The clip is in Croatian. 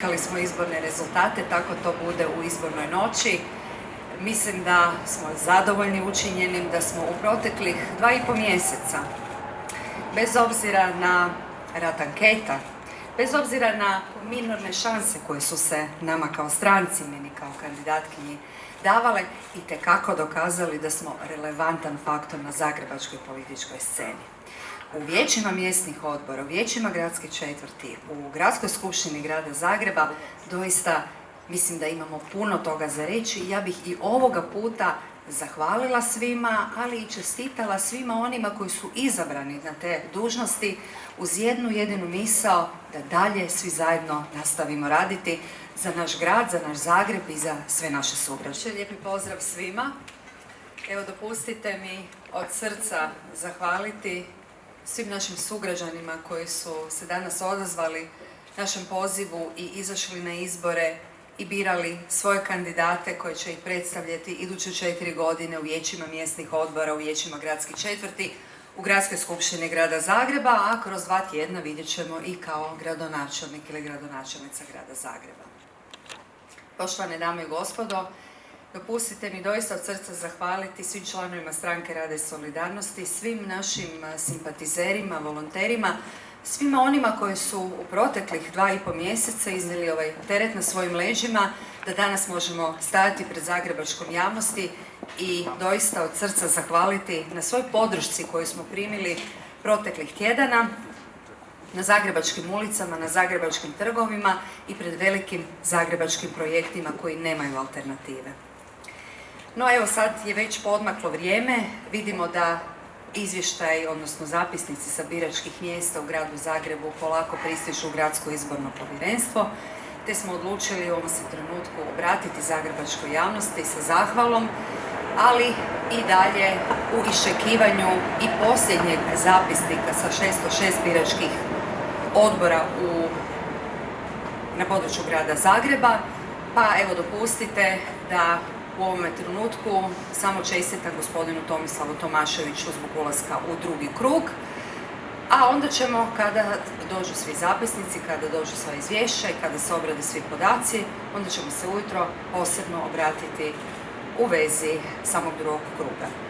Čekali smo izborne rezultate, tako to bude u izbornoj noći. Mislim da smo zadovoljni učinjenim, da smo u proteklih dva i po mjeseca, bez obzira na rad anketa, bez obzira na minorne šanse koje su se nama kao stranci, meni kao kandidatkinji davale, i tekako dokazali da smo relevantan faktor na zagrebačkoj političkoj sceni u vijećima mjesnih odbora, u vijećima gradske četvrti, u gradskoj skupštini grada Zagreba, doista mislim da imamo puno toga za reći. Ja bih i ovoga puta zahvalila svima, ali i čestitala svima onima koji su izabrani na te dužnosti uz jednu jedinu misao da dalje svi zajedno nastavimo raditi za naš grad, za naš Zagreb i za sve naše sugrađe. Lijepi pozdrav svima. Evo dopustite mi od srca zahvaliti svim našim sugrađanima koji su se danas odazvali našem pozivu i izašli na izbore i birali svoje kandidate koji će ih predstavljati iduće četiri godine u vijećima mjesnih odbora, u vijećima gradskih četvrti, u Gradskoj skupštini grada Zagreba, a kroz dva tjedna vidjet ćemo i kao gradonačelnik ili gradonačelnica grada Zagreba. Poštovane dame i gospodo, Dopustite mi doista od srca zahvaliti svim članovima stranke Rade Solidarnosti, svim našim simpatizerima, volonterima, svima onima koji su u proteklih dva i po mjeseca iznijeli ovaj teret na svojim leđima, da danas možemo stajati pred zagrebačkom javnosti i doista od srca zahvaliti na svoj podršci koju smo primili proteklih tjedana, na zagrebačkim ulicama, na zagrebačkim trgovima i pred velikim zagrebačkim projektima koji nemaju alternative. No evo sad je već podmaklo vrijeme, vidimo da izvještaj, odnosno zapisnici sa biračkih mjesta u gradu Zagrebu polako pristižu u gradsko izborno povjerenstvo, te smo odlučili u ovom se trenutku obratiti zagrebačkoj javnosti sa zahvalom, ali i dalje u iščekivanju i posljednjeg zapisnika sa 606 biračkih odbora u, na području grada Zagreba, pa evo dopustite da u ovome trenutku samo čestitam gospodinu Tomislavu Tomaševiću zbog ulaska u drugi krug, a onda ćemo kada dođu svi zapisnici, kada dođu sva izvješća i kada se obrade svi podaci, onda ćemo se ujutro posebno obratiti u vezi samog drugog kruga.